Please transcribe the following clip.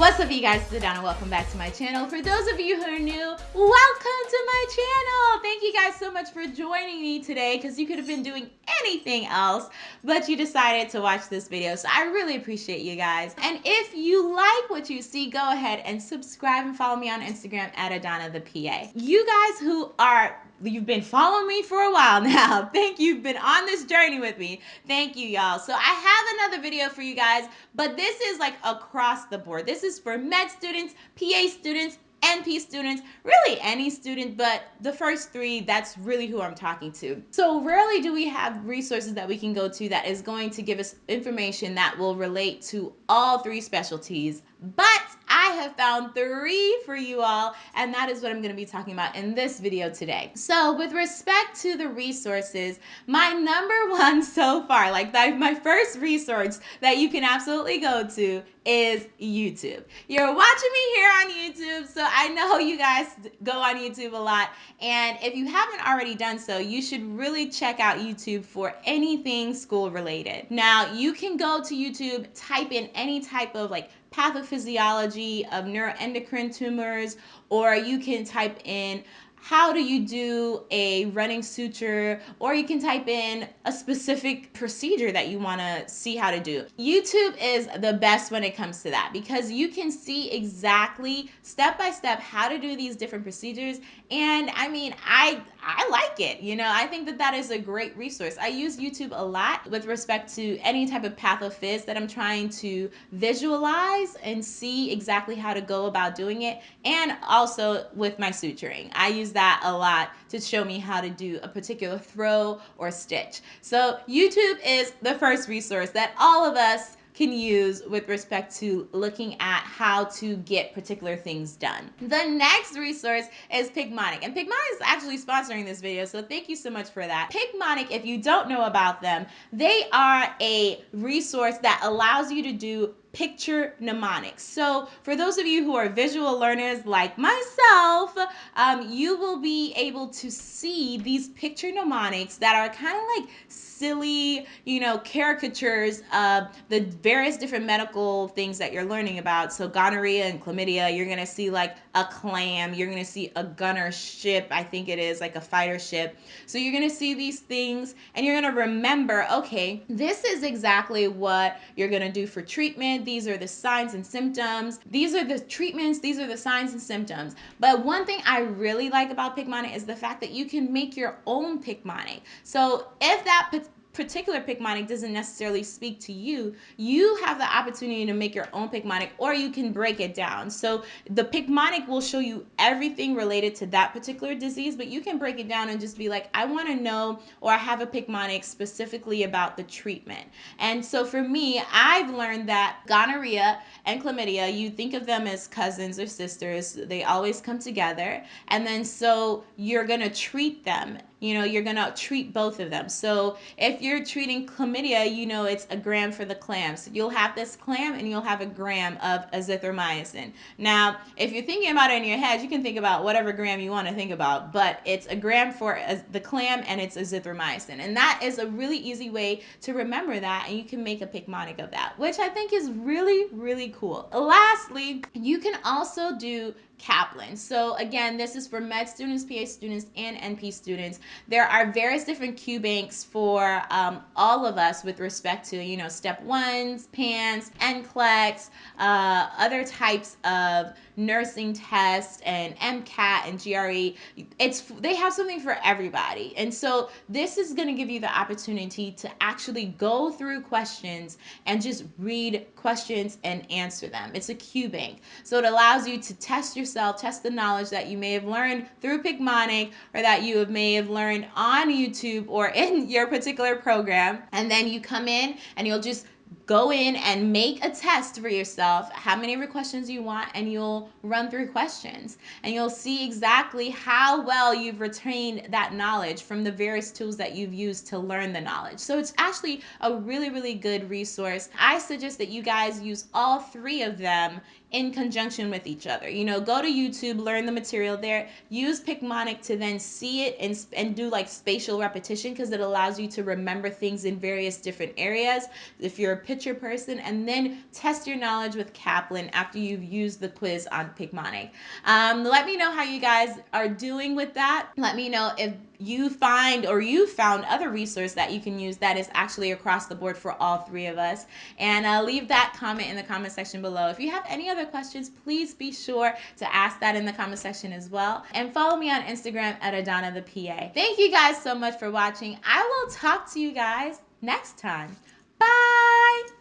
What's up you guys, it's Adana. Welcome back to my channel. For those of you who are new, welcome to my channel. Thank you guys so much for joining me today because you could have been doing anything else, but you decided to watch this video. So I really appreciate you guys. And if you like what you see, go ahead and subscribe and follow me on Instagram at Adana the PA. You guys who are you've been following me for a while now. Thank you. You've been on this journey with me. Thank you, y'all. So I have another video for you guys, but this is like across the board. This is for med students, PA students, NP students, really any student, but the first three, that's really who I'm talking to. So rarely do we have resources that we can go to that is going to give us information that will relate to all three specialties, but have found three for you all, and that is what I'm going to be talking about in this video today. So with respect to the resources, my number one so far, like my first resource that you can absolutely go to is YouTube. You're watching me here on YouTube, so I know you guys go on YouTube a lot. And if you haven't already done so, you should really check out YouTube for anything school related. Now, you can go to YouTube, type in any type of like pathophysiology of neuroendocrine tumors, or you can type in how do you do a running suture, or you can type in a specific procedure that you want to see how to do. YouTube is the best when it comes to that because you can see exactly step by step how to do these different procedures. And I mean, I I like it. You know, I think that that is a great resource. I use YouTube a lot with respect to any type of pathophys that I'm trying to visualize and see exactly how to go about doing it. And also with my suturing, I use that a lot to show me how to do a particular throw or stitch. So YouTube is the first resource that all of us can use with respect to looking at how to get particular things done. The next resource is Picmonic, and Picmonic is actually sponsoring this video, so thank you so much for that. Picmonic, if you don't know about them, they are a resource that allows you to do picture mnemonics. So for those of you who are visual learners like myself, um, you will be able to see these picture mnemonics that are kind of like silly, you know, caricatures of the various different medical things that you're learning about. So gonorrhea and chlamydia, you're going to see like a clam, you're going to see a gunner ship, I think it is like a fighter ship. So you're going to see these things and you're going to remember, okay, this is exactly what you're going to do for treatment these are the signs and symptoms. These are the treatments. These are the signs and symptoms. But one thing I really like about Picmonic is the fact that you can make your own Picmonic. So if that particular Picmonic doesn't necessarily speak to you, you have the opportunity to make your own Picmonic or you can break it down. So the Picmonic will show you everything related to that particular disease, but you can break it down and just be like, I want to know or I have a Picmonic specifically about the treatment. And so for me, I've learned that gonorrhea and chlamydia, you think of them as cousins or sisters. They always come together. And then so you're going to treat them you know, you're to treat both of them. So if you're treating chlamydia, you know it's a gram for the clams you'll have this clam and you'll have a gram of azithromycin. Now, if you're thinking about it in your head, you can think about whatever gram you want to think about, but it's a gram for the clam and it's azithromycin. And that is a really easy way to remember that and you can make a Picmonic of that, which I think is really, really cool. Lastly, you can also do Kaplan. So again, this is for med students, PA students, and NP students. There are various different Q banks for um, all of us with respect to, you know, step ones, PANCE, NCLEX, uh, other types of nursing tests and MCAT and GRE. It's they have something for everybody. And so this is going to give you the opportunity to actually go through questions and just read questions and answer them. It's a Q bank. So it allows you to test yourself, test the knowledge that you may have learned through Picmonic or that you may have learned on YouTube or in your particular program. And then you come in and you'll just go in and make a test for yourself. How many questions you want? And you'll run through questions. And you'll see exactly how well you've retained that knowledge from the various tools that you've used to learn the knowledge. So it's actually a really really good resource. I suggest that you guys use all three of them in conjunction with each other. You know, go to YouTube, learn the material there, use Picmonic to then see it and, and do like spatial repetition because it allows you to remember things in various different areas. If you're a your person, and then test your knowledge with Kaplan after you've used the quiz on Picmonic. Um, let me know how you guys are doing with that. Let me know if you find or you found other resource that you can use that is actually across the board for all three of us. And uh, leave that comment in the comment section below. If you have any other questions, please be sure to ask that in the comment section as well. And follow me on Instagram at Adana the PA. Thank you guys so much for watching. I will talk to you guys next time. Bye.